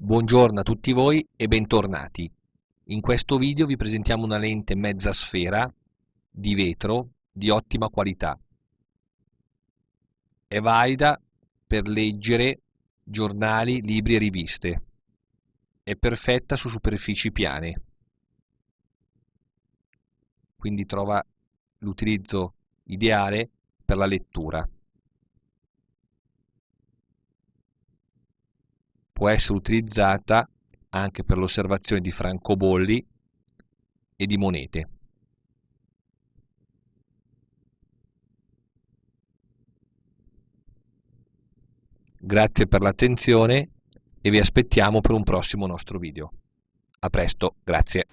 Buongiorno a tutti voi e bentornati. In questo video vi presentiamo una lente mezza sfera di vetro di ottima qualità. È valida per leggere giornali, libri e riviste. È perfetta su superfici piane. Quindi trova l'utilizzo ideale per la lettura. Può essere utilizzata anche per l'osservazione di francobolli e di monete. Grazie per l'attenzione e vi aspettiamo per un prossimo nostro video. A presto, grazie.